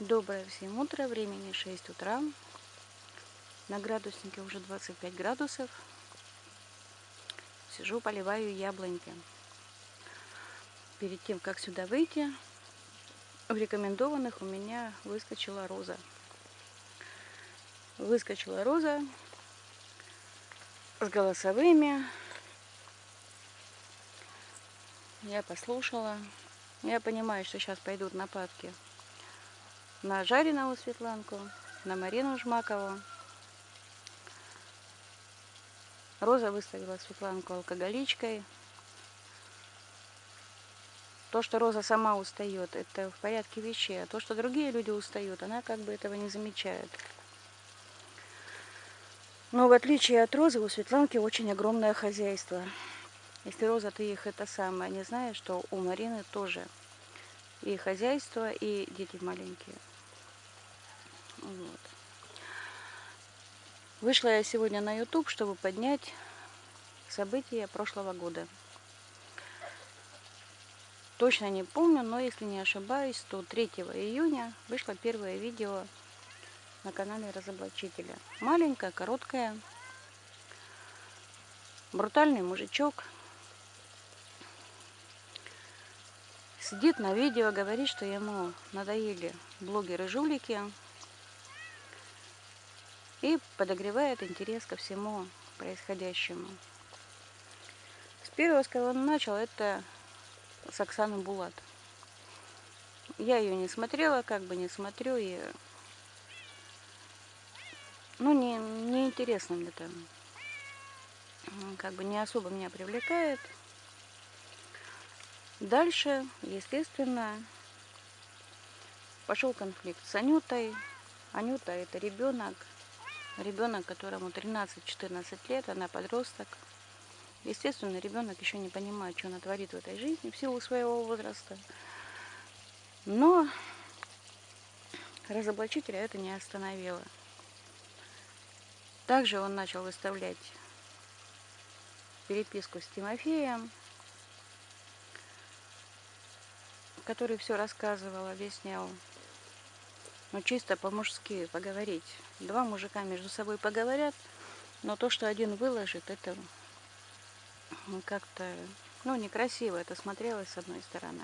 Доброе всем утро, времени 6 утра. На градуснике уже 25 градусов. Сижу, поливаю яблоньки. Перед тем, как сюда выйти, в рекомендованных у меня выскочила роза. Выскочила роза с голосовыми. Я послушала. Я понимаю, что сейчас пойдут нападки на жареного Светланку, на Марину Жмакову. Роза выставила Светланку алкоголичкой. То, что Роза сама устает, это в порядке вещей. А то, что другие люди устают, она как бы этого не замечает. Но в отличие от Розы, у Светланки очень огромное хозяйство. Если Роза, ты их это самое, не знаешь, что у Марины тоже и хозяйство, и дети маленькие. Вот. Вышла я сегодня на YouTube, чтобы поднять события прошлого года. Точно не помню, но если не ошибаюсь, то 3 июня вышло первое видео на канале Разоблачителя. Маленькое, короткое. Брутальный мужичок. Сидит на видео, говорит, что ему надоели блогеры-жулики, и подогревает интерес ко всему происходящему. С первого, с кого он начал, это с Оксаны Булат. Я ее не смотрела, как бы не смотрю, и ну, не, не интересно мне там. Как бы не особо меня привлекает. Дальше, естественно, пошел конфликт с Анютой. Анюта это ребенок, ребенок, которому 13-14 лет, она подросток. Естественно, ребенок еще не понимает, что она творит в этой жизни в силу своего возраста. Но разоблачителя это не остановило. Также он начал выставлять переписку с Тимофеем, который все рассказывал, объяснял ну, чисто по-мужски поговорить. Два мужика между собой поговорят, но то, что один выложит, это как-то, ну, некрасиво это смотрелось с одной стороны.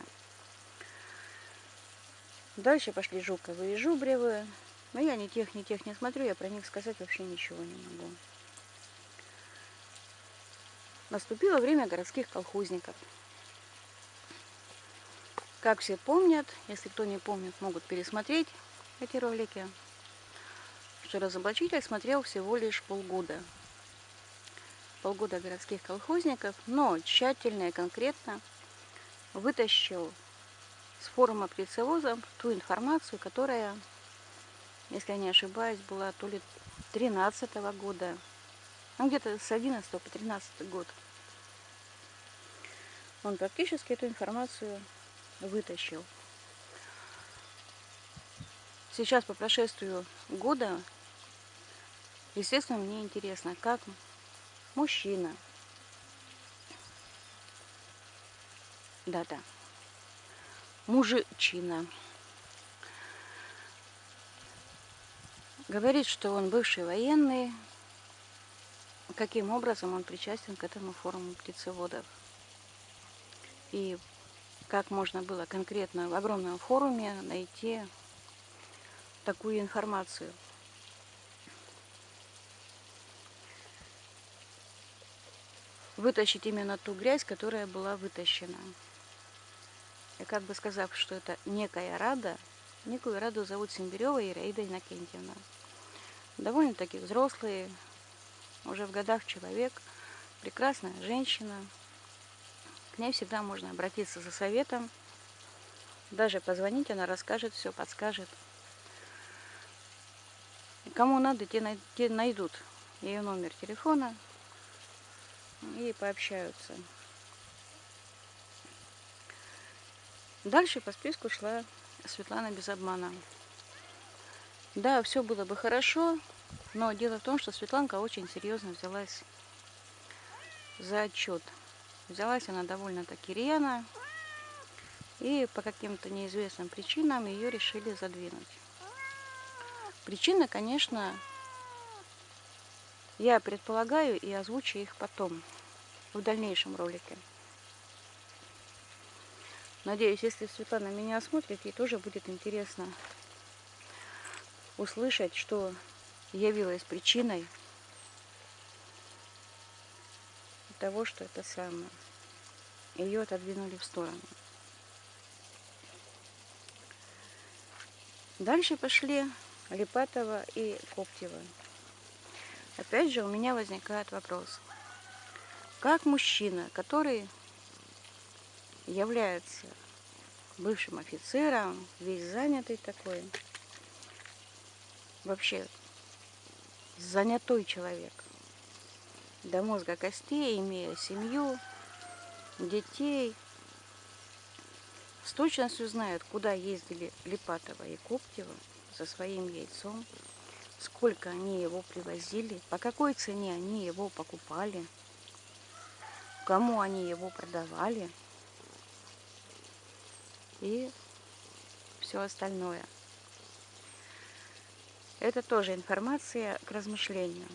Дальше пошли Жуковы и Жубревы. Но я ни тех, ни тех не смотрю, я про них сказать вообще ничего не могу. Наступило время городских колхозников. Как все помнят, если кто не помнит, могут пересмотреть эти ролики, что разоблачитель смотрел всего лишь полгода. Полгода городских колхозников, но тщательно и конкретно вытащил с форума птицевоза ту информацию, которая, если я не ошибаюсь, была то ли 13 -го года, ну где-то с 11 по 13 год. Он практически эту информацию вытащил. Сейчас, по прошествию года, естественно, мне интересно, как мужчина, да-да, мужичина, говорит, что он бывший военный, каким образом он причастен к этому форуму птицеводов. И как можно было конкретно в огромном форуме найти такую информацию. Вытащить именно ту грязь, которая была вытащена. И как бы сказав, что это некая Рада, некую Раду зовут Симбирева Ираида Иннокентьевна. Довольно-таки взрослые, уже в годах человек, прекрасная женщина. К ней всегда можно обратиться за советом. Даже позвонить, она расскажет все, подскажет. Кому надо, те, те найдут ее номер телефона и пообщаются. Дальше по списку шла Светлана без обмана. Да, все было бы хорошо, но дело в том, что Светланка очень серьезно взялась за отчет. Взялась она довольно-таки рьяно, и по каким-то неизвестным причинам ее решили задвинуть. Причины, конечно, я предполагаю и озвучу их потом, в дальнейшем ролике. Надеюсь, если Светлана меня осмотрит, ей тоже будет интересно услышать, что явилось причиной того, что это самое. Ее отодвинули в сторону. Дальше пошли Липатова и Коптева. Опять же у меня возникает вопрос. Как мужчина, который является бывшим офицером, весь занятый такой, вообще занятой человек, до мозга костей, имея семью, детей, с точностью знает, куда ездили Липатова и Коптева со своим яйцом, сколько они его привозили, по какой цене они его покупали, кому они его продавали и все остальное. Это тоже информация к размышлению.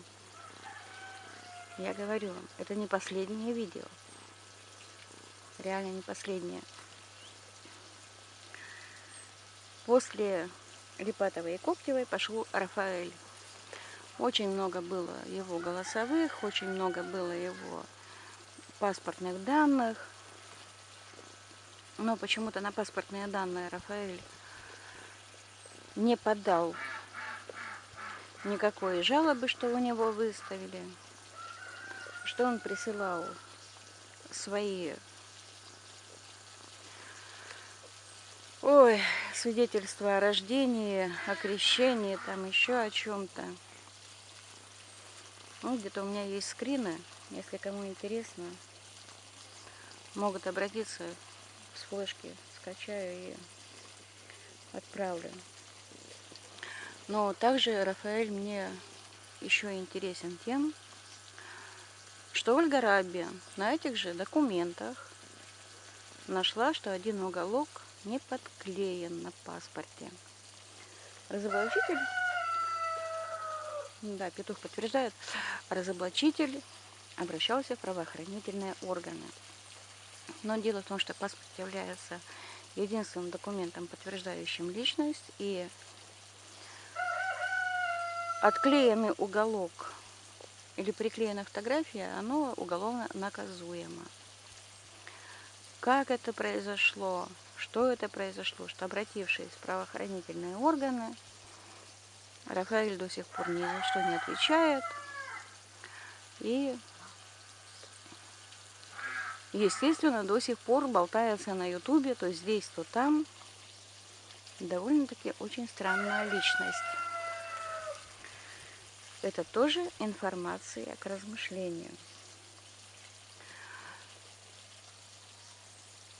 Я говорю вам, это не последнее видео. Реально не последнее. После Липатовой и Коптевой пошел Рафаэль. Очень много было его голосовых, очень много было его паспортных данных. Но почему-то на паспортные данные Рафаэль не подал никакой жалобы, что у него выставили, что он присылал свои ой, свидетельства о рождении, о крещении, там еще о чем-то. Ну, где-то у меня есть скрины, если кому интересно, могут обратиться с флешки, скачаю и отправлю. Но также Рафаэль мне еще интересен тем, что Ольга Раби на этих же документах нашла, что один уголок не подклеен на паспорте. Разоблачитель, да, петух подтверждает, разоблачитель обращался в правоохранительные органы. Но дело в том, что паспорт является единственным документом, подтверждающим личность, и отклеенный уголок или приклеенная фотография, оно уголовно наказуемо. Как это произошло, что это произошло, что обратившись в правоохранительные органы, Рафаэль до сих пор ни за что не отвечает. И, естественно, до сих пор болтается на ютубе, то здесь, то там. Довольно-таки очень странная личность. Это тоже информация к размышлению.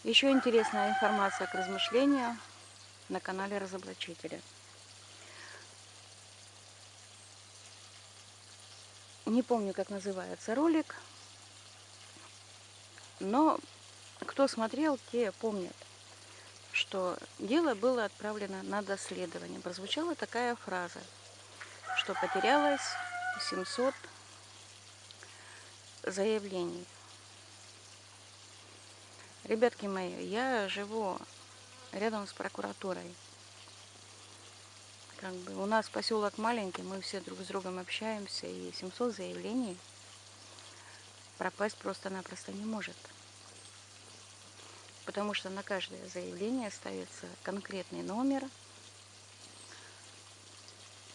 Еще интересная информация к размышлению на канале Разоблачителя. Не помню, как называется ролик, но кто смотрел, те помнят, что дело было отправлено на доследование. Прозвучала такая фраза, что потерялось 700 заявлений. Ребятки мои, я живу рядом с прокуратурой. Как бы у нас поселок маленький, мы все друг с другом общаемся, и 700 заявлений пропасть просто-напросто не может. Потому что на каждое заявление ставится конкретный номер,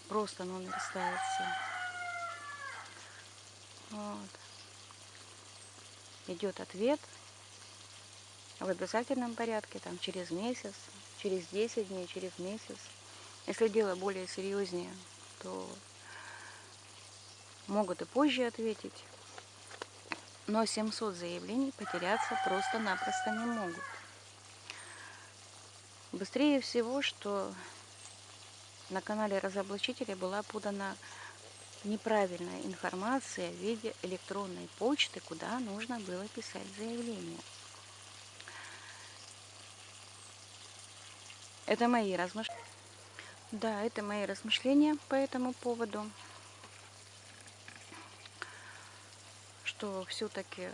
просто номер ставится. Вот. Идет ответ, в обязательном порядке, там через месяц, через 10 дней, через месяц. Если дело более серьезнее, то могут и позже ответить. Но 700 заявлений потеряться просто-напросто не могут. Быстрее всего, что на канале разоблачителя была подана неправильная информация в виде электронной почты, куда нужно было писать заявление. Это мои размышления. Да, это мои размышления по этому поводу. Что все-таки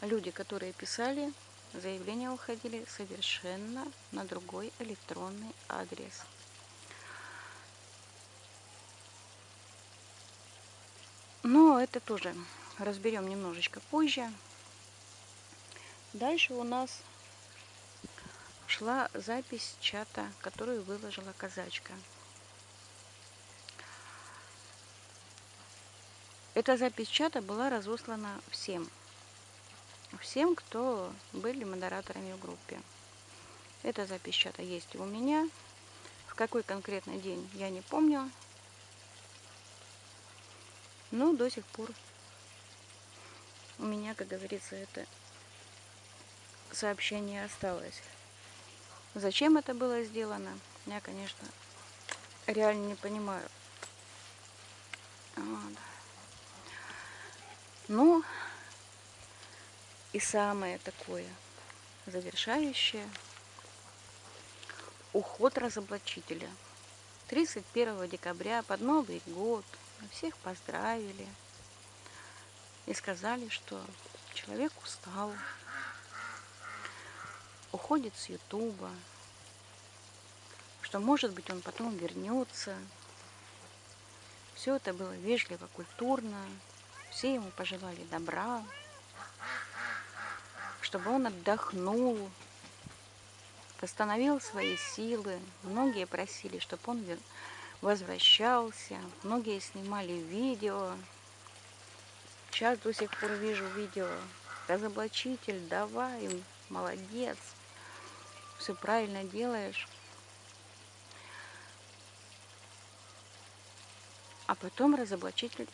люди, которые писали, заявления уходили совершенно на другой электронный адрес. Но это тоже разберем немножечко позже. Дальше у нас шла запись чата, которую выложила казачка. Эта запись чата была разослана всем. Всем, кто были модераторами в группе. Эта запись чата есть у меня. В какой конкретный день, я не помню. Но до сих пор у меня, как говорится, это сообщение осталось. Зачем это было сделано, я, конечно, реально не понимаю. Вот. Ну, и самое такое завершающее уход разоблачителя. 31 декабря под Новый год всех поздравили и сказали, что человек устал, уходит с Ютуба, что, может быть, он потом вернется. Все это было вежливо, культурно. Все ему пожелали добра, чтобы он отдохнул, восстановил свои силы. Многие просили, чтобы он возвращался. Многие снимали видео. Сейчас до сих пор вижу видео. Разоблачитель, давай, молодец все правильно делаешь. А потом разоблачитель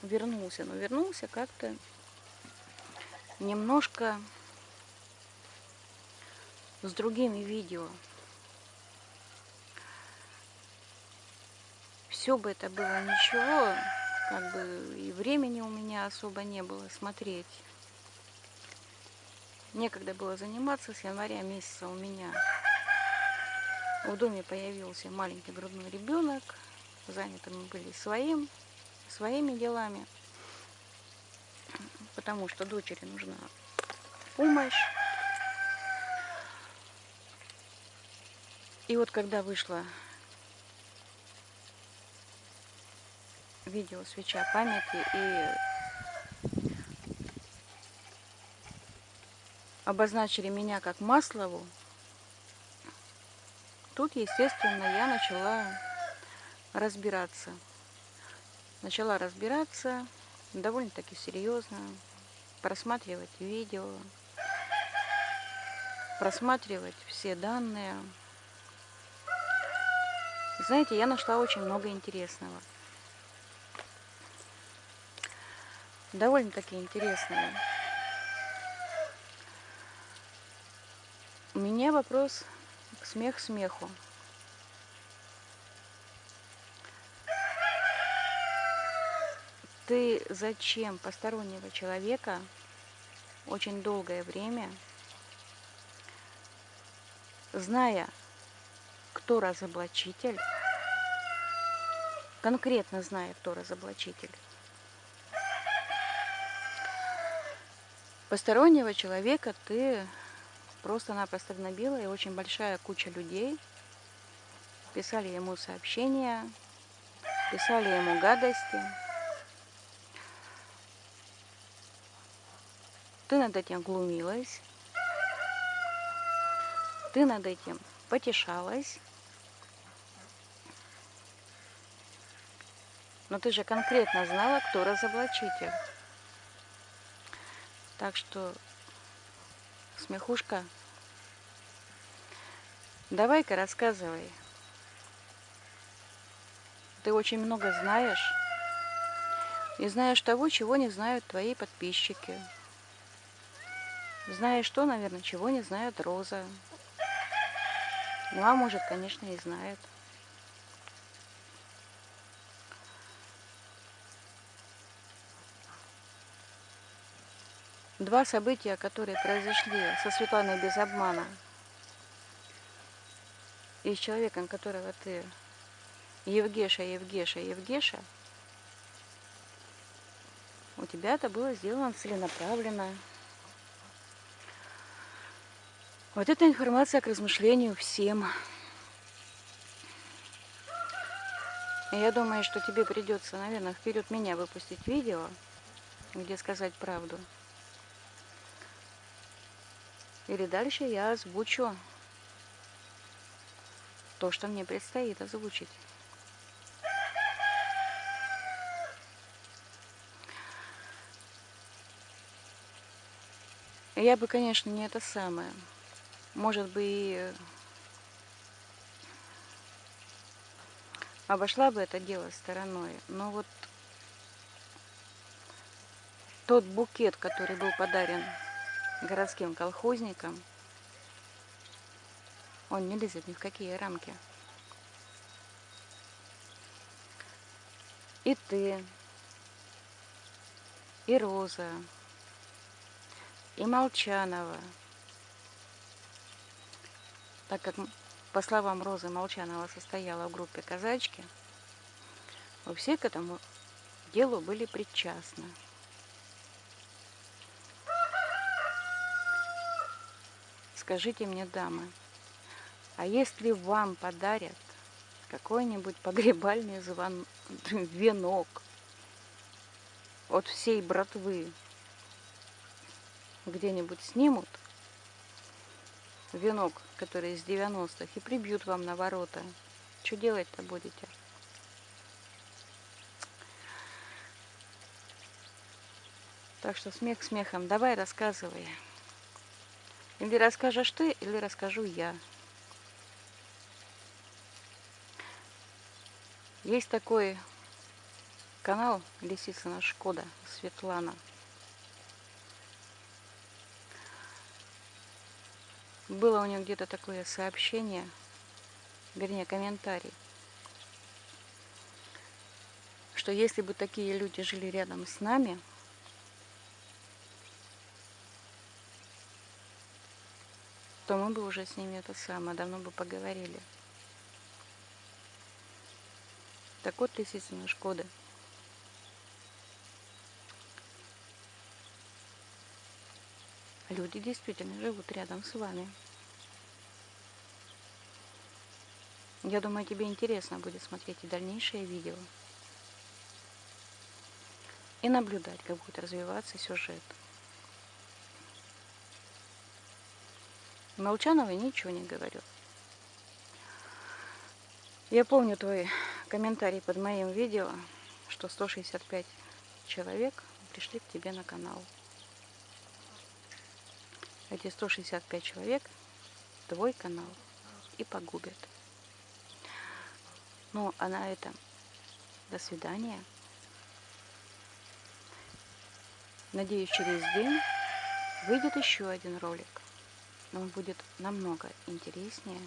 вернулся. Но вернулся как-то немножко с другими видео. Все бы это было ничего, как бы и времени у меня особо не было смотреть. Некогда было заниматься, с января месяца у меня в доме появился маленький грудной ребенок. Заняты мы были своим, своими делами, потому что дочери нужна помощь. И вот когда вышло видео «Свеча памяти» и обозначили меня как Маслову, тут, естественно, я начала разбираться. Начала разбираться довольно-таки серьезно, просматривать видео, просматривать все данные. Знаете, я нашла очень много интересного. Довольно-таки интересного. У меня вопрос смех смеху. Ты зачем постороннего человека очень долгое время, зная, кто разоблачитель, конкретно зная, кто разоблачитель, постороннего человека ты просто-напросто гнобила, и очень большая куча людей писали ему сообщения, писали ему гадости. Ты над этим глумилась, ты над этим потешалась, но ты же конкретно знала, кто разоблачитель. Так что Смехушка, давай-ка рассказывай. Ты очень много знаешь. И знаешь того, чего не знают твои подписчики. Знаешь то, наверное, чего не знает Роза. Ну, а может, конечно, и знает. Два события, которые произошли со Светланой без обмана. И с человеком, которого ты Евгеша, Евгеша, Евгеша, у тебя это было сделано целенаправленно. Вот эта информация к размышлению всем. И я думаю, что тебе придется, наверное, вперед меня выпустить видео, где сказать правду. Или дальше я озвучу то, что мне предстоит озвучить. Я бы, конечно, не это самое. Может бы и обошла бы это дело стороной. Но вот тот букет, который был подарен городским колхозникам, он не лезет ни в какие рамки. И ты, и Роза, и Молчанова. Так как, по словам Розы, Молчанова состояла в группе «Казачки», вы все к этому делу были причастны. Скажите мне, дамы, а если вам подарят какой-нибудь погребальный звон... венок от всей братвы, где-нибудь снимут венок, который из 90-х, и прибьют вам на ворота. Что делать-то будете? Так что смех смехом. Давай рассказывай. Или расскажешь ты, или расскажу я. Есть такой канал Лисицына Шкода Светлана. Было у нее где-то такое сообщение, вернее комментарий, что если бы такие люди жили рядом с нами, то мы бы уже с ними это самое, давно бы поговорили. Так вот, лисицына Шкода. Люди действительно живут рядом с вами. Я думаю, тебе интересно будет смотреть и дальнейшие видео. И наблюдать, как будет развиваться сюжет. Молчановой ничего не говорю. Я помню твой комментарий под моим видео, что 165 человек пришли к тебе на канал. Эти 165 человек твой канал и погубят. Ну, а на этом до свидания. Надеюсь, через день выйдет еще один ролик. Но будет намного интереснее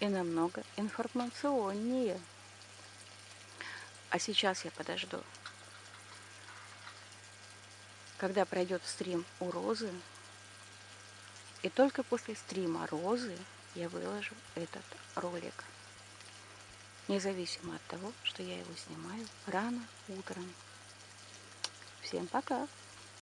и намного информационнее. А сейчас я подожду, когда пройдет стрим у Розы. И только после стрима Розы я выложу этот ролик. Независимо от того, что я его снимаю рано утром. Всем пока!